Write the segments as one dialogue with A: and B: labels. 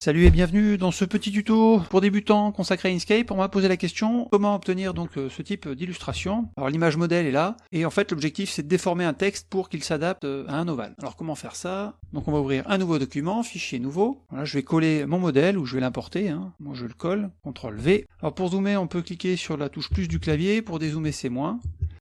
A: Salut et bienvenue dans ce petit tuto pour débutants consacré à Inkscape. On m'a posé la question comment obtenir donc euh, ce type d'illustration? Alors l'image modèle est là et en fait l'objectif c'est de déformer un texte pour qu'il s'adapte euh, à un ovale. Alors comment faire ça? Donc on va ouvrir un nouveau document, fichier nouveau. Voilà, je vais coller mon modèle ou je vais l'importer. Hein. Moi je le colle, CTRL V. Alors pour zoomer on peut cliquer sur la touche plus du clavier, pour dézoomer c'est moins.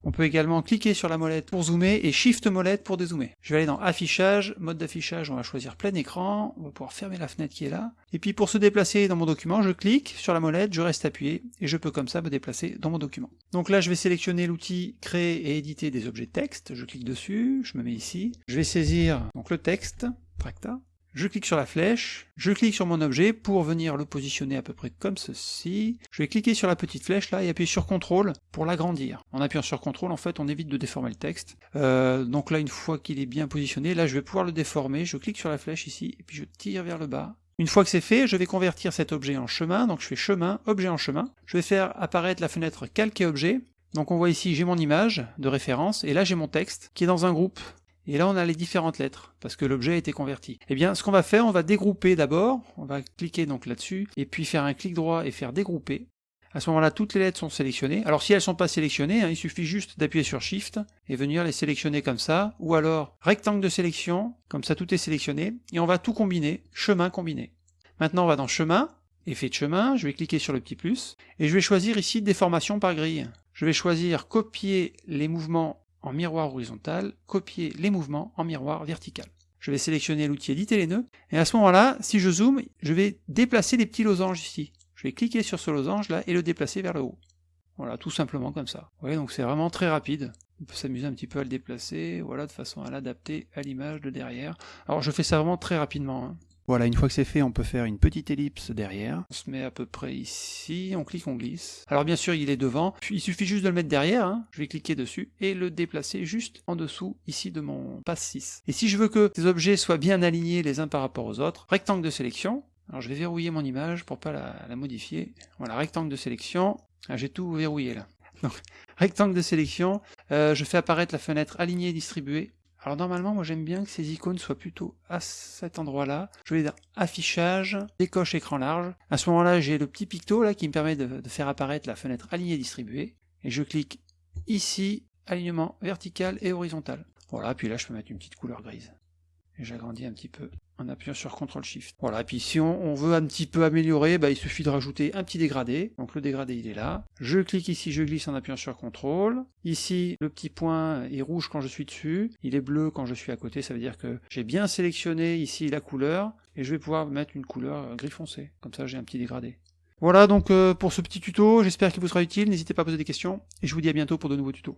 A: On peut également cliquer sur la molette pour zoomer et Shift molette pour dézoomer. Je vais aller dans affichage, mode d'affichage, on va choisir plein écran, on va pouvoir fermer la fenêtre qui est là. Et puis pour se déplacer dans mon document, je clique sur la molette, je reste appuyé et je peux comme ça me déplacer dans mon document. Donc là je vais sélectionner l'outil créer et éditer des objets texte, je clique dessus, je me mets ici, je vais saisir donc le texte, tracta, je clique sur la flèche, je clique sur mon objet pour venir le positionner à peu près comme ceci. Je vais cliquer sur la petite flèche là et appuyer sur CTRL pour l'agrandir. En appuyant sur CTRL, en fait, on évite de déformer le texte. Euh, donc là, une fois qu'il est bien positionné, là, je vais pouvoir le déformer. Je clique sur la flèche ici et puis je tire vers le bas. Une fois que c'est fait, je vais convertir cet objet en chemin, donc je fais chemin, objet en chemin. Je vais faire apparaître la fenêtre calque et objet. Donc on voit ici, j'ai mon image de référence, et là j'ai mon texte qui est dans un groupe. Et là, on a les différentes lettres, parce que l'objet a été converti. Eh bien, ce qu'on va faire, on va dégrouper d'abord, on va cliquer donc là-dessus, et puis faire un clic droit et faire dégrouper. À ce moment-là, toutes les lettres sont sélectionnées. Alors si elles ne sont pas sélectionnées, hein, il suffit juste d'appuyer sur Shift et venir les sélectionner comme ça, ou alors rectangle de sélection, comme ça tout est sélectionné, et on va tout combiner, chemin combiné. Maintenant on va dans chemin, effet de chemin, je vais cliquer sur le petit plus, et je vais choisir ici déformation par grille. Je vais choisir copier les mouvements en miroir horizontal, copier les mouvements en miroir vertical. Je vais sélectionner l'outil éditer les nœuds, et à ce moment-là, si je zoome, je vais déplacer les petits losanges ici. Je vais cliquer sur ce losange là et le déplacer vers le haut. Voilà, tout simplement comme ça. Vous voyez, donc c'est vraiment très rapide. On peut s'amuser un petit peu à le déplacer, voilà, de façon à l'adapter à l'image de derrière. Alors je fais ça vraiment très rapidement. Hein. Voilà, une fois que c'est fait, on peut faire une petite ellipse derrière. On se met à peu près ici, on clique, on glisse. Alors bien sûr, il est devant, il suffit juste de le mettre derrière, hein. je vais cliquer dessus, et le déplacer juste en dessous, ici de mon passe 6. Et si je veux que ces objets soient bien alignés les uns par rapport aux autres, rectangle de sélection, alors je vais verrouiller mon image pour pas la, modifier. Voilà, rectangle de sélection, ah, j'ai tout verrouillé là. Donc, rectangle de sélection, euh, je fais apparaître la fenêtre alignée et distribuée, alors normalement, moi j'aime bien que ces icônes soient plutôt à cet endroit-là. Je vais dire affichage, décoche écran large. À ce moment-là, j'ai le petit picto qui me permet de, faire apparaître la fenêtre alignée distribuée. Et je clique ici, alignement vertical et horizontal. Voilà, puis là je peux mettre une petite couleur grise. Et j'agrandis un petit peu en appuyant sur CTRL SHIFT. Voilà, et puis si on, veut un petit peu améliorer, bah, il suffit de rajouter un petit dégradé. Donc le dégradé il est là. Je clique ici, je glisse en appuyant sur CTRL. Ici, le petit point est rouge quand je suis dessus, il est bleu quand je suis à côté, ça veut dire que j'ai bien sélectionné ici la couleur, et je vais pouvoir mettre une couleur gris foncé. Comme ça j'ai un petit dégradé. Voilà donc euh, pour ce petit tuto, j'espère qu'il vous sera utile, n'hésitez pas à poser des questions, et je vous dis à bientôt pour de nouveaux tutos.